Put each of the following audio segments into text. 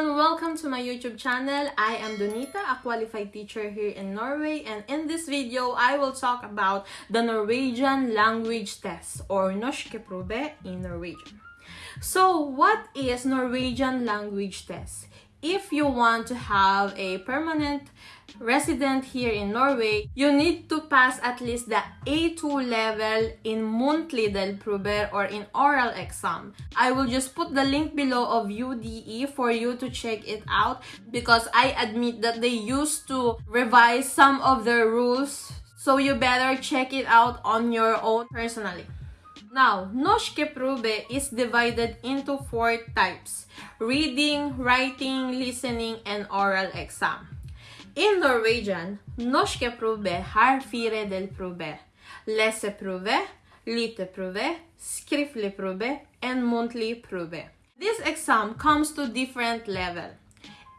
to my YouTube channel. I am Donita, a qualified teacher here in Norway and in this video, I will talk about the Norwegian language test or Norske prøve in Norwegian. So what is Norwegian language test? If you want to have a permanent resident here in Norway, you need to pass at least the A2 level in muntlig delprøve or in oral exam. I will just put the link below of UDI for you to check it out because I admit that they used to revise some of their rules so you better check it out on your own personally. Now, Norske prøve is divided into four types. Reading, writing, listening, and oral exam. In Norwegian, norske prøve har fire delprøver. Leseprøve, lytteprøve, skriftlig prøve, and muntlig prøve. This exam comes to different level.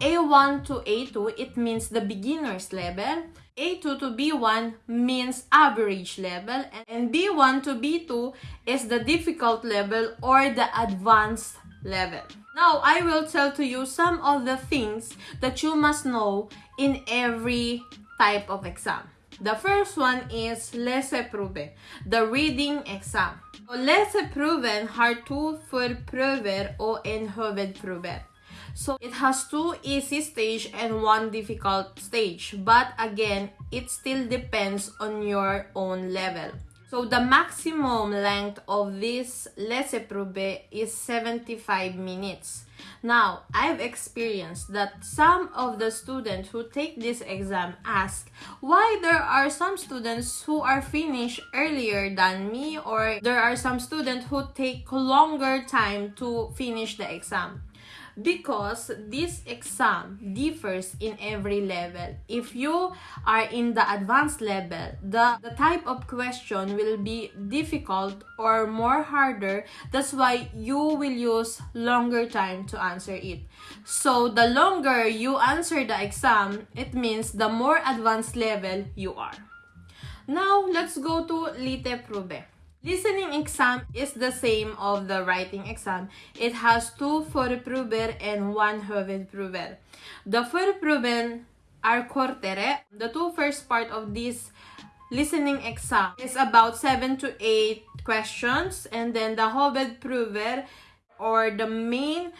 A1 to A2, it means the beginner's level. A2 to B1 means average level. And B1 to B2 is the difficult level or the advanced level. Now, I will tell to you some of the things that you must know in every type of exam. The first one is leseprøve, the reading exam. Leseprøven har to forprøver og en hovedprøve. So it has two easy stage and one difficult stage. But again, it still depends on your own level. So the maximum length of this leseprøve is 75 minutes. Now, I've experienced that some of the students who take this exam ask why there are some students who are finished earlier than me or there are some students who take longer time to finish the exam because this exam differs in every level. If you are in the advanced level, the, the type of question will be difficult or more harder. That's why you will use longer time to answer it. So the longer you answer the exam, it means the more advanced level you are. Now, let's go to lytteprøve. Listening exam is the same of the writing exam. It has two forprøver and one hovedprøver. The forprøven are kortere. The two first part of this listening exam is about 7 to 8 questions and then the hovedprøver or the main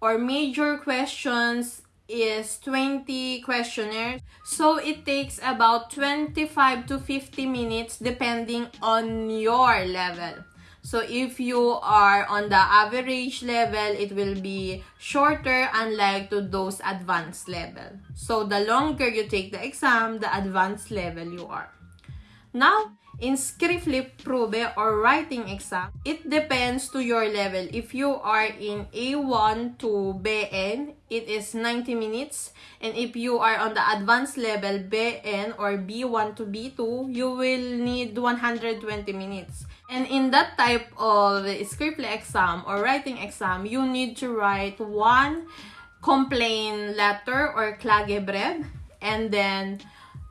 or major questions is 20 questionnaires. So it takes about 25 to 50 minutes depending on your level. So if you are on the average level, it will be shorter unlike to those advanced level. So the longer you take the exam, the advanced level you are. Now, in skriftlig prøve or writing exam, it depends to your level. If you are in A1 to BN, it is 90 minutes. And if you are on the advanced level BN or B1 to B2, you will need 120 minutes. And in that type of skriftlig exam or writing exam, you need to write one complaint letter or klagebrev and then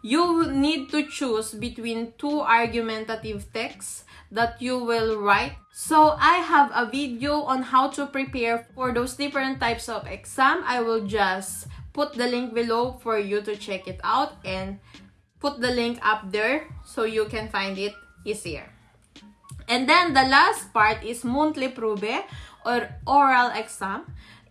you need to choose between two argumentative texts that you will write. So I have a video on how to prepare for those different types of exam. I will just put the link below for you to check it out and put the link up there so you can find it easier. And then the last part is muntlig prøve or oral exam.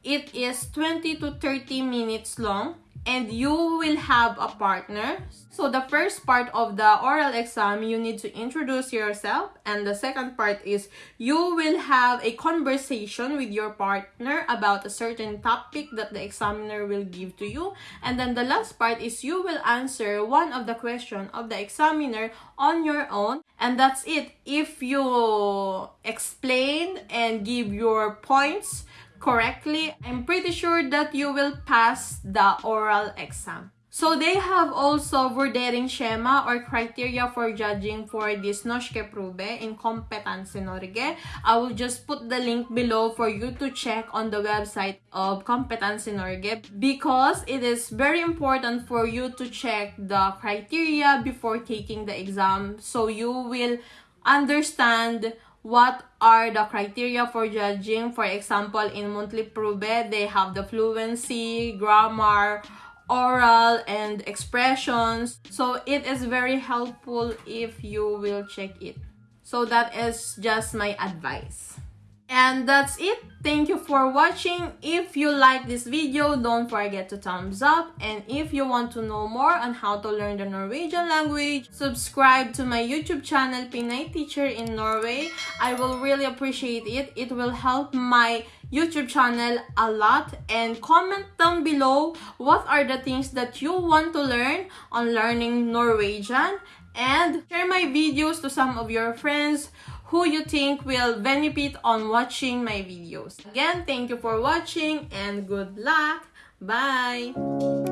It is 20 to 30 minutes long and you will have a partner. So the first part of the oral exam, you need to introduce yourself. And the second part is you will have a conversation with your partner about a certain topic that the examiner will give to you. And then the last part is you will answer one of the question of the examiner on your own. And that's it. If you explain and give your points, correctly, I'm pretty sure that you will pass the oral exam. So they have also vurdering schema or criteria for judging for this Norske prøve in Kompetanse Norge. I will just put the link below for you to check on the website of Kompetanse Norge because it is very important for you to check the criteria before taking the exam so you will understand what are the criteria for judging. For example, in muntlig prøve, they have the fluency, grammar, oral, and expressions. So it is very helpful if you will check it. So that is just my advice. And that's it. Thank you for watching. If you like this video, don't forget to thumbs up. And if you want to know more on how to learn the Norwegian language, subscribe to my YouTube channel, Pinay Teacher in Norway. I will really appreciate it. It will help my YouTube channel a lot. And comment down below what are the things that you want to learn on learning Norwegian. And share my videos to some of your friends who you think will benefit on watching my videos. Again, thank you for watching and good luck. Bye!